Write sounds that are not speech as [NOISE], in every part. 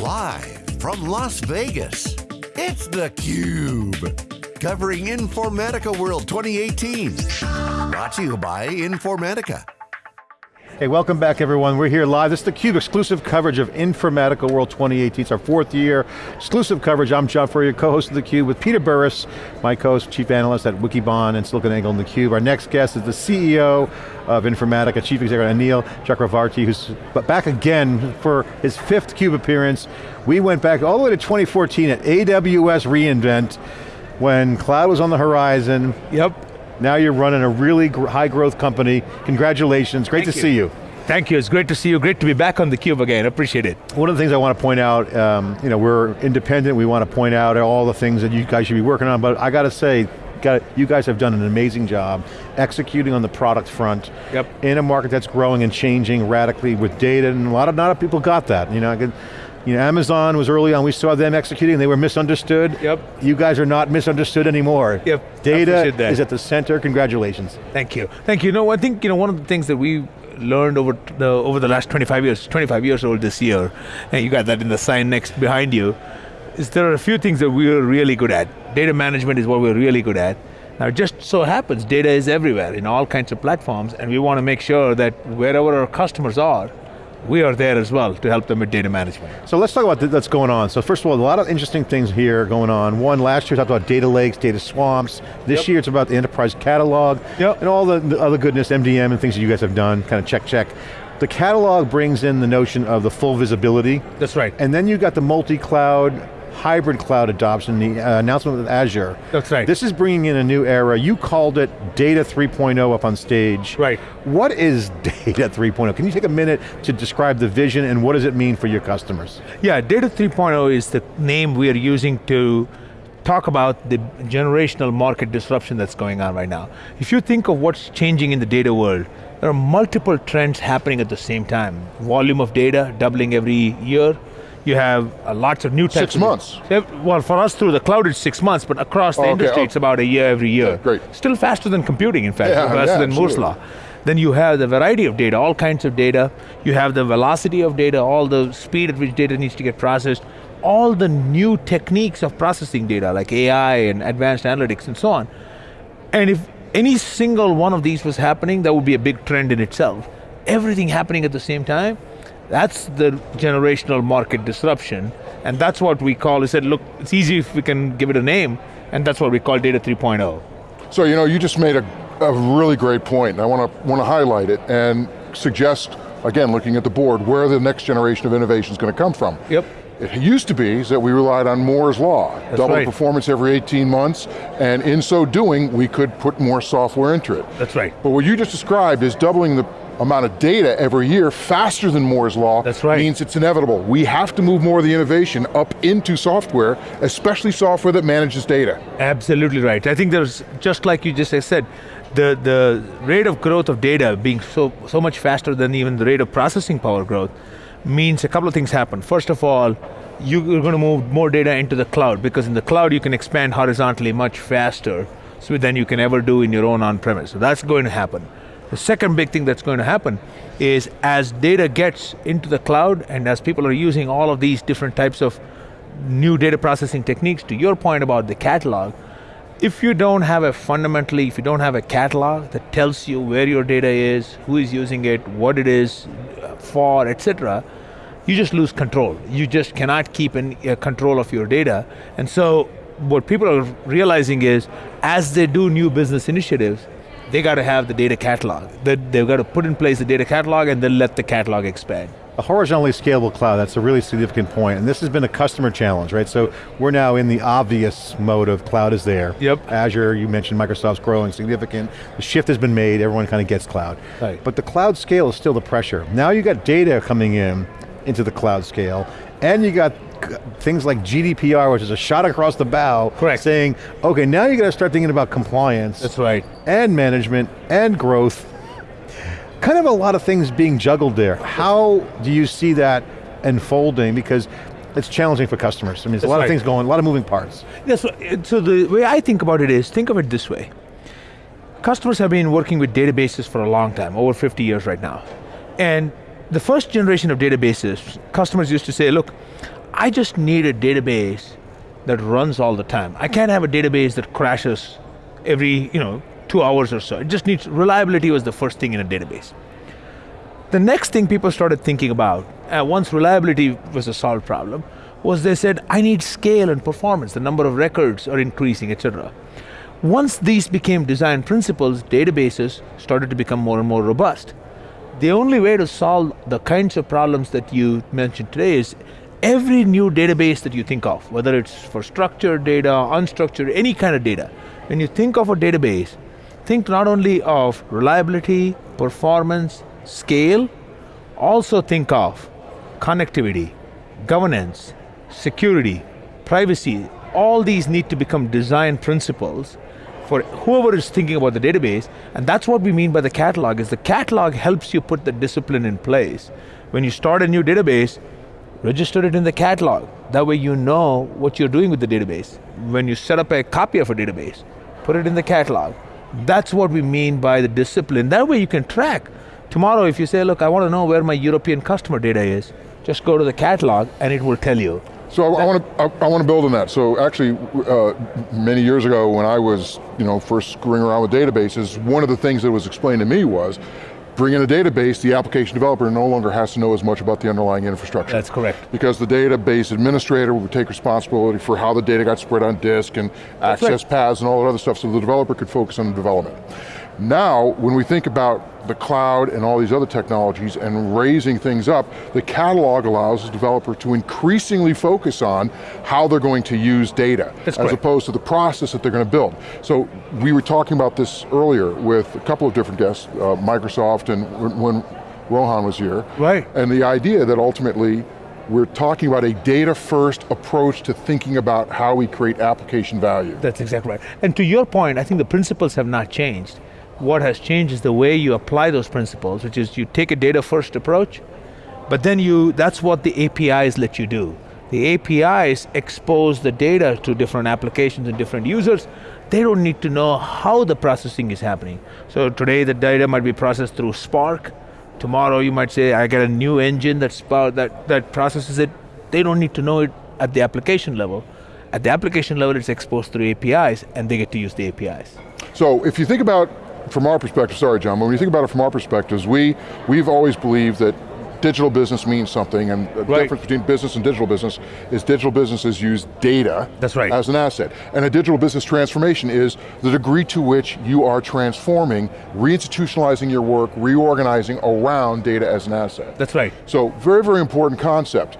Live from Las Vegas, it's theCUBE. Covering Informatica World 2018. Brought to you by Informatica. Hey, welcome back everyone. We're here live. This is theCUBE exclusive coverage of Informatica World 2018. It's our fourth year. Exclusive coverage. I'm John Furrier, co-host of theCUBE with Peter Burris, my co-host, chief analyst at Wikibon and SiliconANGLE and theCUBE. Our next guest is the CEO of Informatica, Chief Executive Anil Chakravarthy, who's back again for his fifth CUBE appearance. We went back all the way to 2014 at AWS reInvent when cloud was on the horizon. Yep. Now you're running a really gr high growth company. Congratulations, great Thank to you. see you. Thank you, it's great to see you. Great to be back on theCUBE again, appreciate it. One of the things I want to point out, um, you know, we're independent, we want to point out all the things that you guys should be working on, but I got to say, got, you guys have done an amazing job executing on the product front Yep. in a market that's growing and changing radically with data, and a lot of, not a lot of people got that. You know, you know, Amazon was early on, we saw them executing, they were misunderstood. Yep. You guys are not misunderstood anymore. Yep, Data is at the center, congratulations. Thank you. Thank you. No, I think you know one of the things that we learned over the over the last 25 years, 25 years old this year, and you got that in the sign next behind you, is there are a few things that we're really good at. Data management is what we're really good at. Now it just so happens data is everywhere in all kinds of platforms and we want to make sure that wherever our customers are, we are there as well to help them with data management. So let's talk about th- what's going on. So first of all, a lot of interesting things here going on. One, last year we talked about data lakes, data swamps. This Yep. year it's about the enterprise catalog Yep. and all the, the other goodness, MDM and things that you guys have done, kind of check, check. The catalog brings in the notion of the full visibility. That's right. And then you got the multi-cloud, hybrid cloud adoption, the uh, announcement with Azure. That's right. This is bringing in a new era. You called it Data 3.0 up on stage. Right. What is [LAUGHS] Data 3.0? Can you take a minute to describe the vision and what does it mean for your customers? Yeah, Data 3.0 is the name we are using to talk about the generational market disruption that's going on right now. If you think of what's changing in the data world, there are multiple trends happening at the same time. Volume of data doubling every year. You have uh, lots of new types Six months. Well, for us through the cloud it's six months, but across the Oh, okay. industry Oh. it's about a year every year. Yeah, great. Still faster than computing, in fact, Yeah, faster yeah, than Moore's law. Then you have the variety of data, all kinds of data. You have the velocity of data, all the speed at which data needs to get processed, all the new techniques of processing data, like AI and advanced analytics and so on. And if any single one of these was happening, that would be a big trend in itself. Everything happening at the same time, that's the generational market disruption. And that's what we call, we said, look, it's easy if we can give it a name, and that's what we call data oh. 3.0. So you know, you just made a, a really great point, and I want to want to highlight it and suggest again, looking at the board, where the next generation of innovation is going to come from. Yep. It used to be that we relied on Moore's law, double right. performance every 18 months, and in so doing, we could put more software into it. That's right. But what you just described is doubling the amount of data every year faster than Moore's law That's right. means it's inevitable. We have to move more of the innovation up into software, especially software that manages data. Absolutely right. I think there's, just like you just said, the, the rate of growth of data being so, so much faster than even the rate of processing power growth means a couple of things happen. First of all, you're going to move more data into the cloud because in the cloud you can expand horizontally much faster so than you can ever do in your own on-premise. So that's going to happen. The second big thing that's going to happen is as data gets into the cloud and as people are using all of these different types of new data processing techniques, to your point about the catalog, if you don't have a fundamentally, if you don't have a catalog that tells you where your data is, who is using it, what it is for, etc., you just lose control. You just cannot keep in uh, control of your data. And so what people are realizing is, as they do new business initiatives, they got to have the data catalog. They, they've got to put in place the data catalog and then let the catalog expand. A horizontally scalable cloud, that's a really significant point, and this has been a customer challenge, right? So we're now in the obvious mode of cloud is there. Yep. Azure, you mentioned Microsoft's growing significant. The shift has been made, everyone kind of gets cloud. Right. But the cloud scale is still the pressure. Now you got data coming in into the cloud scale, and you got things like GDPR, which is a shot across the bow, Correct. saying, okay, now you got to start thinking about compliance That's right. and management and growth. Kind of a lot of things being juggled there. How do you see that unfolding? Because it's challenging for customers. I mean, there's a lot right. of things going, a lot of moving parts. Yes, so, uh, so the way I think about it is, think of it this way. Customers have been working with databases for a long time, over 50 years right now. And the first generation of databases, customers used to say, look, I just need a database that runs all the time. I can't have a database that crashes every, you know, two hours or so. It just needs, reliability was the first thing in a database. The next thing people started thinking about, uh, once reliability was a solved problem, was they said, I need scale and performance, the number of records are increasing, etc. Once these became design principles, databases started to become more and more robust. The only way to solve the kinds of problems that you mentioned today is every new database that you think of, whether it's for structured data, unstructured, any kind of data, when you think of a database, think not only of reliability, performance, scale, also think of connectivity, governance, security, privacy, all these need to become design principles for whoever is thinking about the database, and that's what we mean by the catalog, is the catalog helps you put the discipline in place. When you start a new database, register it in the catalog. That way you know what you're doing with the database. When you set up a copy of a database, put it in the catalog. That's what we mean by the discipline. That way you can track. Tomorrow if you say, look, I want to know where my European customer data is, just go to the catalog and it will tell you. So I, want to I, I want to build on that. So actually, uh, many years ago, when I was you know first screwing around with databases, one of the things that was explained to me was, bring in a database, the application developer no longer has to know as much about the underlying infrastructure. That's correct. Because the database administrator would take responsibility for how the data got spread on disk and That's access right. paths and all that other stuff, so the developer could focus on the development. Now, when we think about the cloud and all these other technologies and raising things up, the catalog allows the developer to increasingly focus on how they're going to use data, That's as opposed to the process that they're going to build. So we were talking about this earlier with a couple of different guests, uh, Microsoft and when- when Rohan was here. Right. And the idea that ultimately we're talking about a data first approach to thinking about how we create application value. That's exactly right. And to your point, I think the principles have not changed. What has changed is the way you apply those principles, which is you take a data first approach, but then you, that's what the APIs let you do. The APIs expose the data to different applications and different users. They don't need to know how the processing is happening. So today the data might be processed through Spark. Tomorrow you might say, I get a new engine that, spark, that, that processes it. They don't need to know it at the application level. At the application level, it's exposed through APIs, and they get to use the APIs. So if you think about, from our perspective, sorry John, but when you think about it from our perspectives, we, we've always believed that digital business means something and the Right. difference between business and digital business is digital businesses use data That's right. as an asset. And a digital business transformation is the degree to which you are transforming, reinstitutionalizing your work, reorganizing around data as an asset. That's right. So very, very important concept.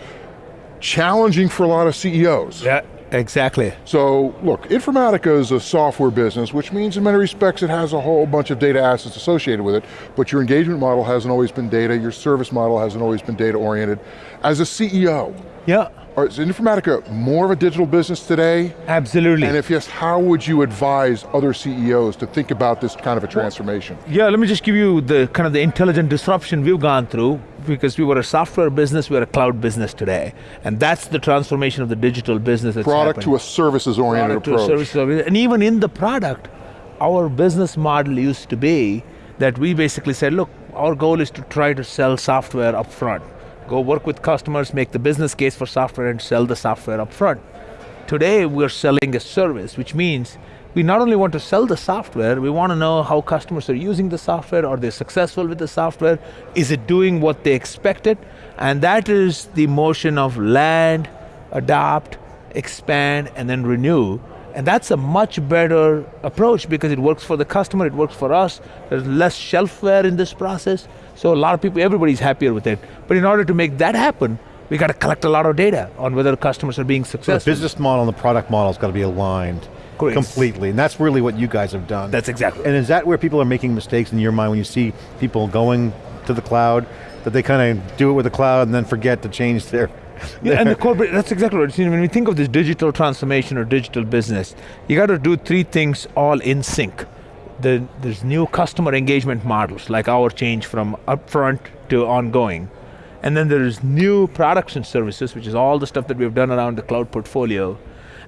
Challenging for a lot of CEOs. Yeah, exactly. So look, Informatica is a software business, which means in many respects it has a whole bunch of data assets associated with it, but your engagement model hasn't always been data, your service model hasn't always been data oriented. As a CEO, Yeah, are- is Informatica more of a digital business today? absolutely. And if yes, how would you advise other CEOs to think about this kind of a transformation? Yeah, let me just give you the kind of the intelligent disruption we've gone through because we were a software business, we're a cloud business today. And that's the transformation of the digital business Product to a services oriented Product to a approach. service oriented- And even in the product, our business model used to be that we basically said, look, our goal is to try to sell software up front. Go work with customers, make the business case for software and sell the software up front. Today we're selling a service, which means we not only want to sell the software, we want to know how customers are using the software, are they successful with the software, is it doing what they expected? And that is the motion of land, adopt, expand, and then renew. And that's a much better approach because it works for the customer, it works for us, there's less shelfware in this process. So a lot of people, everybody's happier with it. But in order to make that happen, we got to collect a lot of data on whether customers are being successful. So the business model and the product model has got to be aligned Correct. completely, and that's really what you guys have done. That's exactly. And is that where people are making mistakes in your mind when you see people going to the cloud, that they kind of do it with the cloud and then forget to change their, [LAUGHS] Yeah, and the corporate, that's exactly right. When we think of this digital transformation or digital business, you got to do three things all in sync. The, there's new customer engagement models, like our change from upfront to ongoing. And then there's new products and services, which is all the stuff that we've done around the cloud portfolio.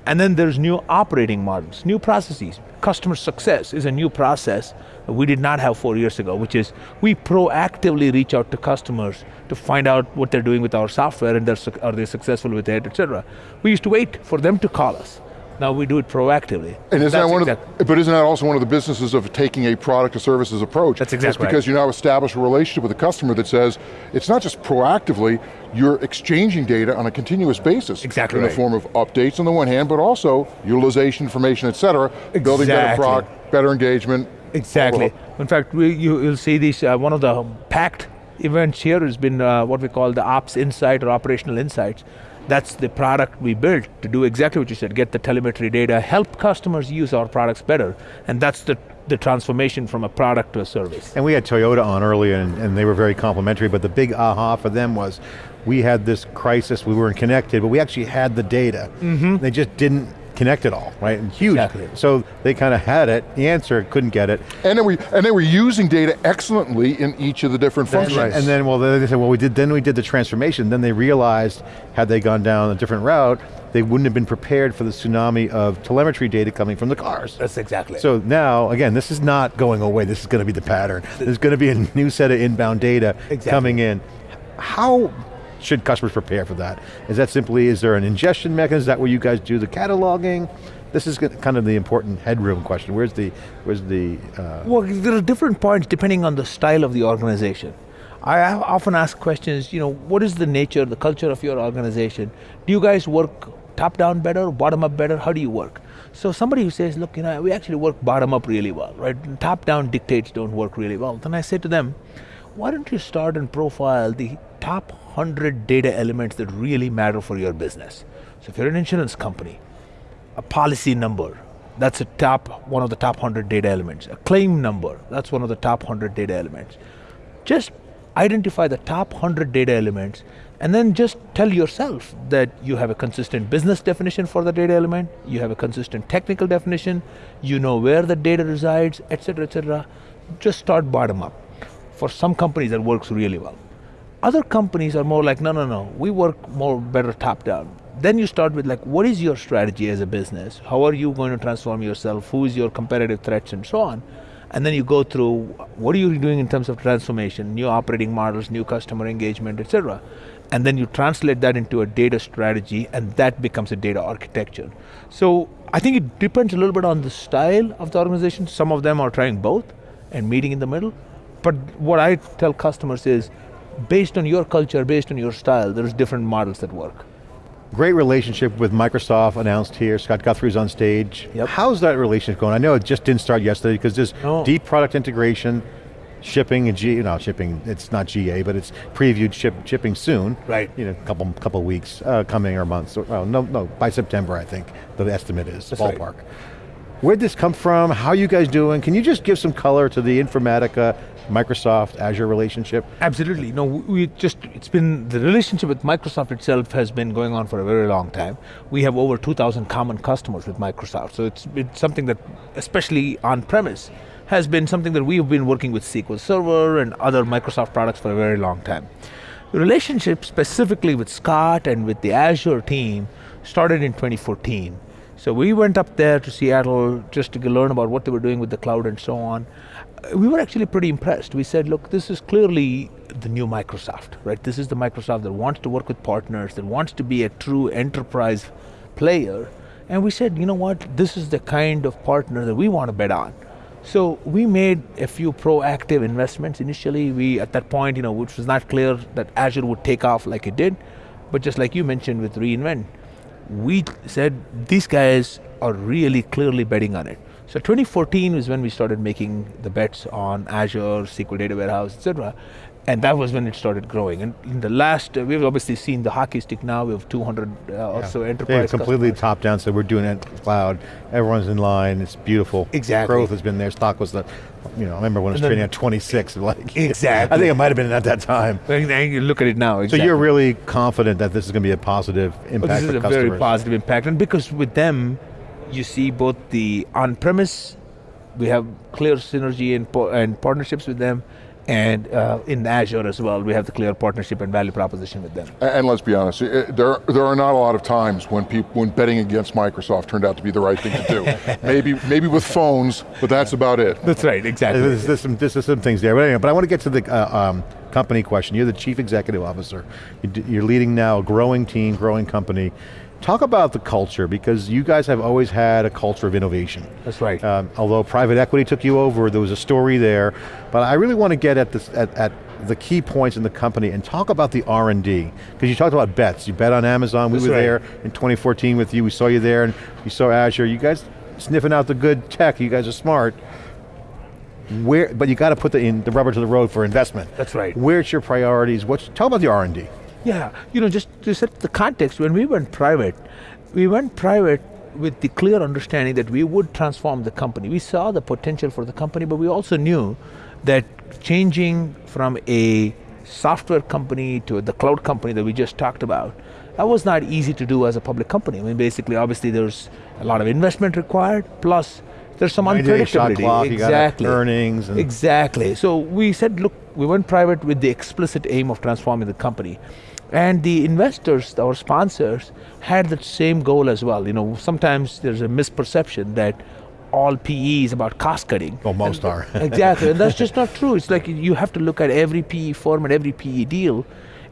And then there's new operating models, new processes. Customer success is a new process we did not have four years ago, which is we proactively reach out to customers to find out what they're doing with our software and are they successful with it, et cetera. We used to wait for them to call us. Now we do it proactively. And isn't that one the, but isn't that also one of the businesses of taking a product or services approach? That's exactly It's because you now establish a relationship with a customer that says, it's not just proactively, you're exchanging data on a continuous basis. Exactly In the form of updates on the one hand, but also utilization, information, et cetera, building better Exactly. product, better engagement. Exactly. In fact, we, you, you'll see these, uh, one of the packed events here has been uh, what we call the Ops Insight or Operational Insights. That's the product we built to do exactly what you said, get the telemetry data, help customers use our products better. And that's the, the transformation from a product to a service. And we had Toyota on earlier and, and they were very complimentary, but the big aha for them was, we had this crisis, we weren't connected, but we actually had the data. They just didn't connect it all, right? And huge. Exactly. So they kind of had it, the answer, couldn't get it. And then we and they were using data excellently in each of the different That's functions. right. And then, well, they said, well, we did. Then we did the transformation. Then they realized, had they gone down a different route, they wouldn't have been prepared for the tsunami of telemetry data coming from the cars. That's exactly So now, again, this is not going away. This is going to be the pattern. There's going to be a new set of inbound data Exactly. coming in. How should customers prepare for that? Is that simply, is there an ingestion mechanism? Is that where you guys do the cataloging? This is kind of the important headroom question. Where's the, where's the, uh, Well, there are different points depending on the style of the organization. I often ask questions, you know, what is the nature, the culture of your organization? Do you guys work top down better, bottom up better? How do you work? So somebody who says, look, you know, we actually work bottom up really well, right? Top down dictates don't work really well. Then I say to them, why don't you start and profile the top 100 data elements that really matter for your business? So if you're an insurance company, a policy number that's a top one of the top 100 data elements. A claim number that's one of the top 100 data elements. Just identify the top 100 data elements and then just tell yourself that you have a consistent business definition for the data element you have a consistent technical definition you know where the data resides etc etc just start bottom up for some companies that works really well other companies are more like, no, no, no, we work more better top down. Then you start with like, what is your strategy as a business? How are you going to transform yourself? Who is your competitive threats and so on? And then you go through what are you doing in terms of transformation, new operating models, new customer engagement, etc. And then you translate that into a data strategy and that becomes a data architecture. So I think it depends a little bit on the style of the organization. Some of them are trying both and meeting in the middle. But what I tell customers is based on your culture, based on your style, there's different models that work. Great relationship with Microsoft announced here. Scott Guthrie's on stage. Yep. How's that relationship going? I know it just didn't start yesterday because there's No. deep product integration, shipping and G, no shipping, it's not GA, but it's previewed ship, shipping soon. Right. You know, couple couple weeks uh, coming or months. Or, well, no, no, by September I think the estimate is That's right. ballpark. Where'd this come from? How you guys doing? Can you just give some color to the Informatica, Microsoft, Azure relationship? Absolutely. No, we just, it's been, the relationship with Microsoft itself has been going on for a very long time. We have over 2,000 common customers with Microsoft. So it's, it's something that, especially on premise, has been something that we've been working with SQL Server and other Microsoft products for a very long time. The relationship specifically with Scott and with the Azure team started in 2014. So we went up there to Seattle just to learn about what they were doing with the cloud and so on. We were actually pretty impressed. We said, look, this is clearly the new Microsoft, right? This is the Microsoft that wants to work with partners, that wants to be a true enterprise player. And we said, you know what, this is the kind of partner that we want to bet on. So we made a few proactive investments initially. We, at that point, you know, which was not clear that Azure would take off like it did, but just like you mentioned with reInvent, we said these guys are really clearly betting on it. So 2014 was when we started making the bets on Azure, SQL Data Warehouse, etc. And that was when it started growing. And in the last, uh, we've obviously seen the hockey stick now. We have 200 uh, or so enterprise completely customers. top down, so we're doing it cloud. Everyone's in line, it's beautiful. Exactly. Growth has been there, stock was the, you know, I remember when it was then- trading at 26, [LAUGHS] like. Exactly. I think it might have been at that time. And you look at it now. So you're really confident that this is going to be a positive Well, impact this is a customers? very positive impact, and because with them, you see both the on-premise, we have clear synergy and, and partnerships with them, And uh, in Azure as well, we have the clear partnership and value proposition with them. And, and let's be honest, it, there, there are not a lot of times when people, when betting against Microsoft turned out to be the right thing to do. [LAUGHS] maybe, maybe with phones, but that's about it. That's right, exactly. There's, there's some, there's some things there, but anyway, but I want to get to the uh, um, company question. You're the chief executive officer. You're leading now a growing team, growing company. Talk about the culture, because you guys have always had a culture of innovation. That's right. Um, although private equity took you over, there was a story there, but I really want to get at, this, at, at the key points in the company and talk about the R&D, because you talked about bets. You bet on Amazon, we That's were right. there in 2014 with you, we saw you there, and we saw Azure. You guys sniffing out the good tech, you guys are smart. Where, but you got to put the, in, the rubber to the road for investment. That's right. Where's your priorities? What's, talk about the R&D. Yeah, you know, just to set the context, when we went private, we went private with the clear understanding that we would transform the company. We saw the potential for the company, but we also knew that changing from a software company to the cloud company that we just talked about, that was not easy to do as a public company. I mean, basically, obviously, there's a lot of investment required, plus there's some unpredictability. clock, exactly. earnings and- Exactly. So we said, look, we went private with the explicit aim of transforming the company. And the investors, our sponsors, had that same goal as well. You know, sometimes there's a misperception that all PE is about cost cutting. Well, most And- are. [LAUGHS] exactly, and that's just not true. It's like you have to look at every PE firm and every PE deal,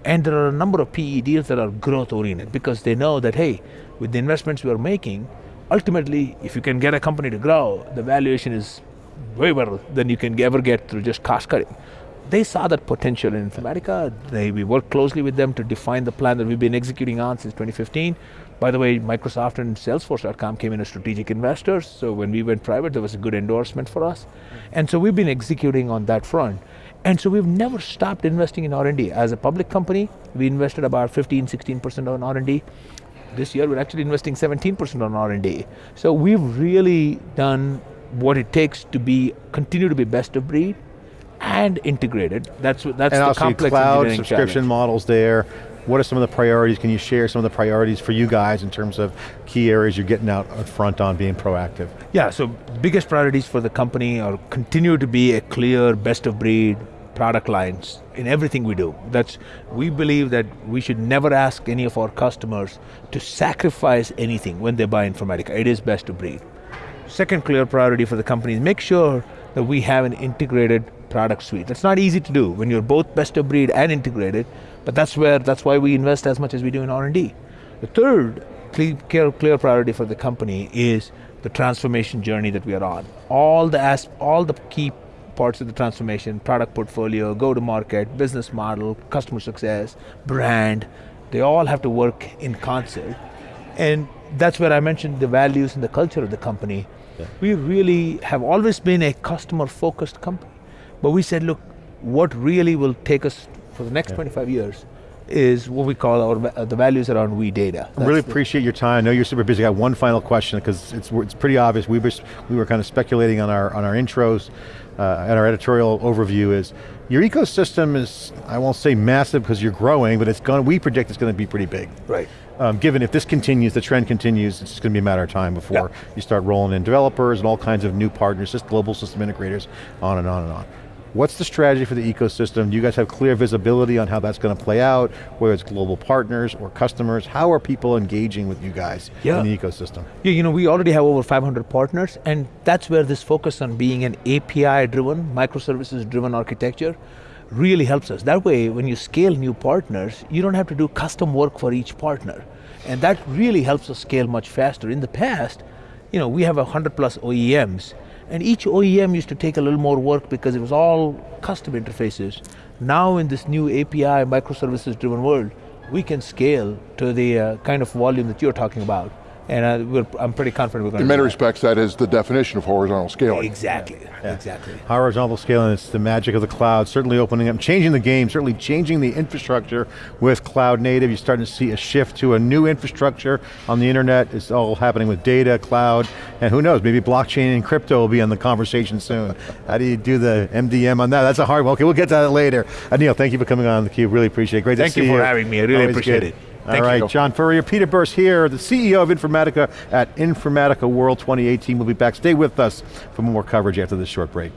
and there are a number of PE deals that are growth oriented because they know that hey, with the investments we are making, ultimately, if you can get a company to grow, the valuation is way better than you can ever get through just cost cutting. They saw that potential in Informatica. They, we worked closely with them to define the plan that we've been executing on since 2015. By the way, Microsoft and Salesforce.com came in as strategic investors, so when we went private, there was a good endorsement for us. And so we've been executing on that front. And so we've never stopped investing in R&D. As a public company, we invested about 15, 16% on R&D. This year, we're actually investing 17% on R&D. So we've really done what it takes to be continue to be best of breed and integrated. That's that's and the complex cloud subscription challenge. models there. What are some of the priorities? Can you share some of the priorities for you guys in terms of key areas you're getting out front on being proactive? Yeah, so biggest priorities for the company are continue to be a clear best of breed product lines in everything we do. That's we believe that we should never ask any of our customers to sacrifice anything when they buy Informatica. It is best of breed. Second clear priority for the company is make sure that we have an integrated product suite. It's not easy to do when you're both best of breed and integrated, but that's where that's why we invest as much as we do in R&D. The third clear, clear priority for the company is the transformation journey that we are on. All the as, all the key parts of the transformation, product portfolio, go to market, business model, customer success, brand, they all have to work in concert. And that's where I mentioned the values and the culture of the company. We really have always been a customer focused company. But we said, look, what really will take us for the next 25 years is what we call our uh, the values around we data. I really appreciate your time. I know you're super busy. I got one final question because it's, it's pretty obvious. We were, we were kind of speculating on our, on our intros uh, and our editorial overview is your ecosystem is, I won't say massive because you're growing, but it's going, we predict it's going to be pretty big. right. Um, given if this continues, the trend continues, it's going to be a matter of time before Yeah. you start rolling in developers and all kinds of new partners, just global system integrators, on and on and on. What's the strategy for the ecosystem? Do you guys have clear visibility on how that's going to play out, whether it's global partners or customers? How are people engaging with you guys Yeah. in the ecosystem? Yeah, you know, we already have over 500 partners, and that's where this focus on being an API-driven, microservices-driven architecture really helps us. That way, when you scale new partners, you don't have to do custom work for each partner. And that really helps us scale much faster. In the past, you know, we have 100 plus OEMs, and each OEM used to take a little more work because it was all custom interfaces. Now in this new API, microservices-driven world, we can scale to the uh, kind of volume that you're talking about. And uh, we're, I'm pretty confident we're going In many respects, that is the definition of horizontal scaling. Exactly, exactly. Horizontal scaling, it's the magic of the cloud, certainly opening up, changing the game, certainly changing the infrastructure with cloud native. You're starting to see a shift to a new infrastructure on the internet. It's all happening with data, cloud, and who knows, maybe blockchain and crypto will be in the conversation soon. How do you do the MDM on that? That's a hard one. Okay, we'll get to that later. Anil, thank you for coming on theCUBE, really appreciate it. Great Thank to see you see for having me. I really Always appreciate good. it. All right. John Furrier, Peter Burris here, the CEO of Informatica at Informatica World 2018. We'll be back, stay with us for more coverage after this short break.